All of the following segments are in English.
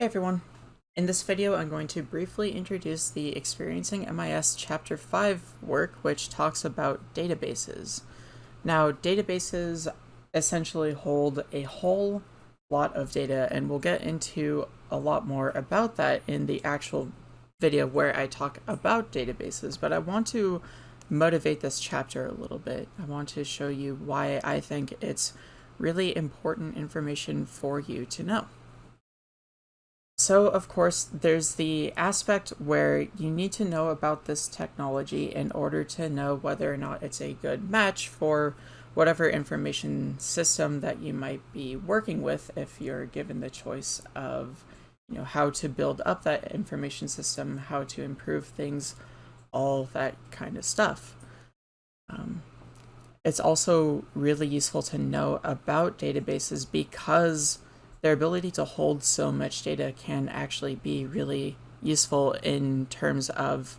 Hey everyone! In this video I'm going to briefly introduce the Experiencing MIS Chapter 5 work which talks about databases. Now databases essentially hold a whole lot of data and we'll get into a lot more about that in the actual video where I talk about databases but I want to motivate this chapter a little bit. I want to show you why I think it's really important information for you to know. So, of course, there's the aspect where you need to know about this technology in order to know whether or not it's a good match for whatever information system that you might be working with if you're given the choice of you know how to build up that information system how to improve things all that kind of stuff. Um, it's also really useful to know about databases because their ability to hold so much data can actually be really useful in terms of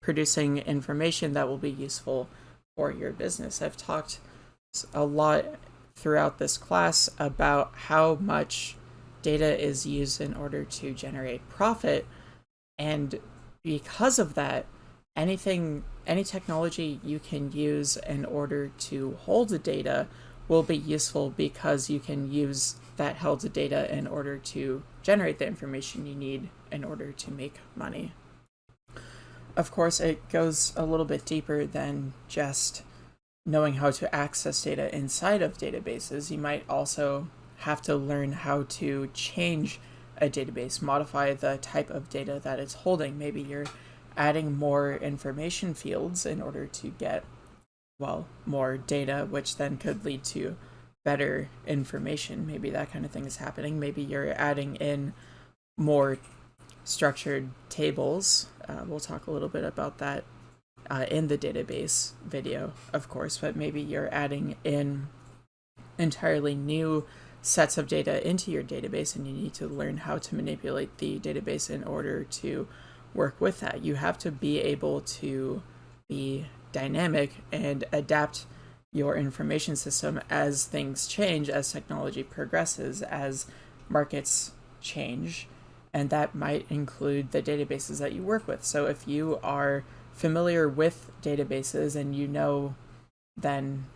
producing information that will be useful for your business. I've talked a lot throughout this class about how much data is used in order to generate profit and because of that anything any technology you can use in order to hold the data will be useful because you can use that held data in order to generate the information you need in order to make money. Of course, it goes a little bit deeper than just knowing how to access data inside of databases. You might also have to learn how to change a database, modify the type of data that it's holding. Maybe you're adding more information fields in order to get, well, more data, which then could lead to better information. Maybe that kind of thing is happening. Maybe you're adding in more structured tables. Uh, we'll talk a little bit about that uh, in the database video, of course, but maybe you're adding in entirely new sets of data into your database and you need to learn how to manipulate the database in order to work with that. You have to be able to be dynamic and adapt your information system as things change, as technology progresses, as markets change, and that might include the databases that you work with. So if you are familiar with databases and you know then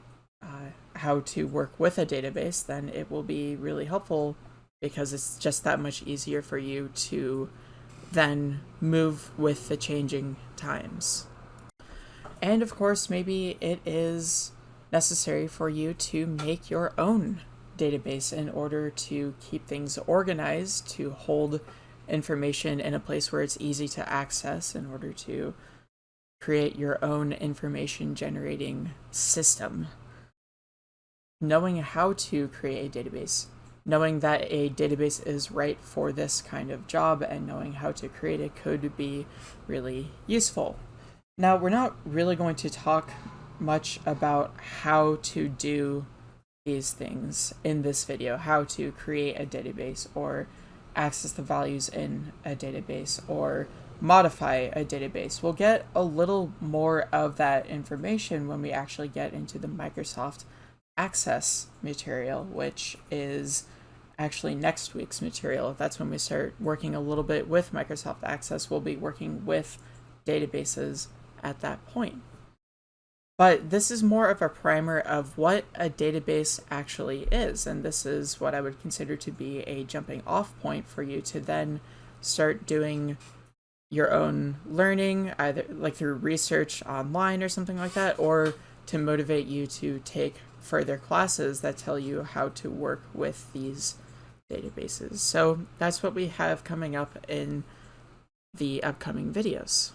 uh, how to work with a database, then it will be really helpful because it's just that much easier for you to then move with the changing times. And of course, maybe it is necessary for you to make your own database in order to keep things organized, to hold information in a place where it's easy to access in order to create your own information generating system. Knowing how to create a database, knowing that a database is right for this kind of job and knowing how to create it could be really useful. Now, we're not really going to talk much about how to do these things in this video, how to create a database or access the values in a database or modify a database. We'll get a little more of that information when we actually get into the Microsoft Access material, which is actually next week's material. That's when we start working a little bit with Microsoft Access. We'll be working with databases at that point. But this is more of a primer of what a database actually is, and this is what I would consider to be a jumping off point for you to then start doing your own learning, either like through research online or something like that, or to motivate you to take further classes that tell you how to work with these databases. So that's what we have coming up in the upcoming videos.